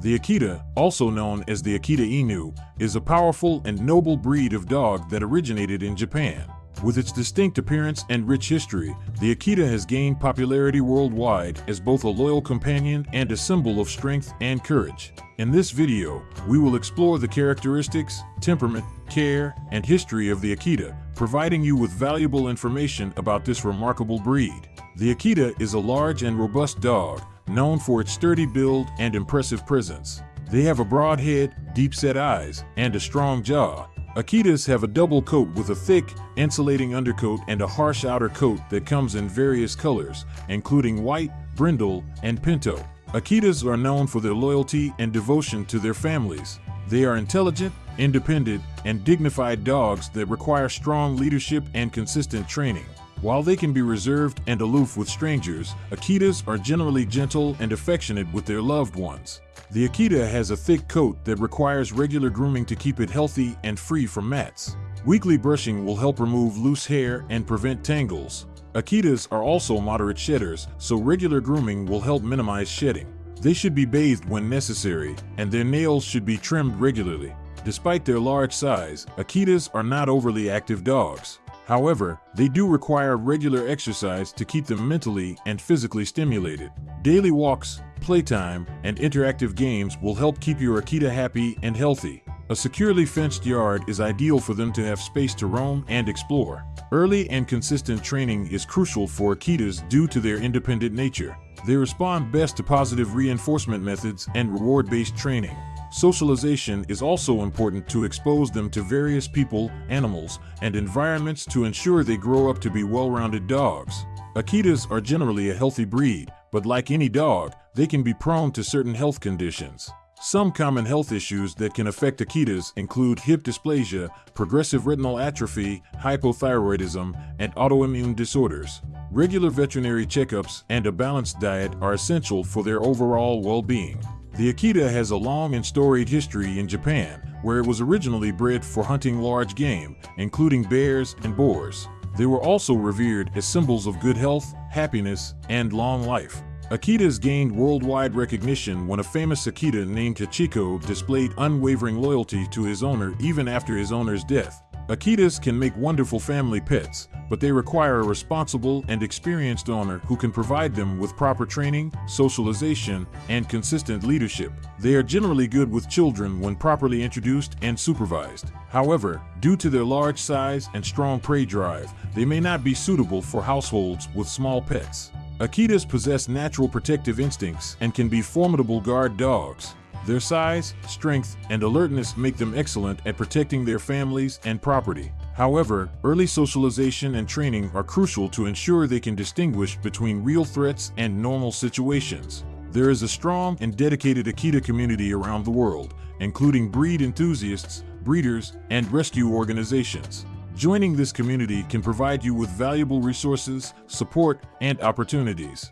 The Akita, also known as the Akita Inu, is a powerful and noble breed of dog that originated in Japan. With its distinct appearance and rich history, the Akita has gained popularity worldwide as both a loyal companion and a symbol of strength and courage. In this video, we will explore the characteristics, temperament, care, and history of the Akita, providing you with valuable information about this remarkable breed. The Akita is a large and robust dog, known for its sturdy build and impressive presence. They have a broad head, deep-set eyes, and a strong jaw, Akitas have a double coat with a thick, insulating undercoat and a harsh outer coat that comes in various colors, including white, brindle, and pinto. Akitas are known for their loyalty and devotion to their families. They are intelligent, independent, and dignified dogs that require strong leadership and consistent training. While they can be reserved and aloof with strangers, Akitas are generally gentle and affectionate with their loved ones. The Akita has a thick coat that requires regular grooming to keep it healthy and free from mats. Weekly brushing will help remove loose hair and prevent tangles. Akitas are also moderate shedders, so regular grooming will help minimize shedding. They should be bathed when necessary, and their nails should be trimmed regularly. Despite their large size, Akitas are not overly active dogs. However, they do require regular exercise to keep them mentally and physically stimulated. Daily walks, playtime, and interactive games will help keep your Akita happy and healthy. A securely fenced yard is ideal for them to have space to roam and explore. Early and consistent training is crucial for Akitas due to their independent nature. They respond best to positive reinforcement methods and reward-based training. Socialization is also important to expose them to various people, animals, and environments to ensure they grow up to be well-rounded dogs. Akitas are generally a healthy breed, but like any dog, they can be prone to certain health conditions. Some common health issues that can affect Akitas include hip dysplasia, progressive retinal atrophy, hypothyroidism, and autoimmune disorders. Regular veterinary checkups and a balanced diet are essential for their overall well-being. The Akita has a long and storied history in Japan, where it was originally bred for hunting large game, including bears and boars. They were also revered as symbols of good health, happiness, and long life. Akitas gained worldwide recognition when a famous Akita named Hachiko displayed unwavering loyalty to his owner even after his owner's death. Akitas can make wonderful family pets, but they require a responsible and experienced owner who can provide them with proper training, socialization, and consistent leadership. They are generally good with children when properly introduced and supervised. However, due to their large size and strong prey drive, they may not be suitable for households with small pets. Akitas possess natural protective instincts and can be formidable guard dogs. Their size, strength, and alertness make them excellent at protecting their families and property. However, early socialization and training are crucial to ensure they can distinguish between real threats and normal situations. There is a strong and dedicated Akita community around the world, including breed enthusiasts, breeders, and rescue organizations. Joining this community can provide you with valuable resources, support, and opportunities.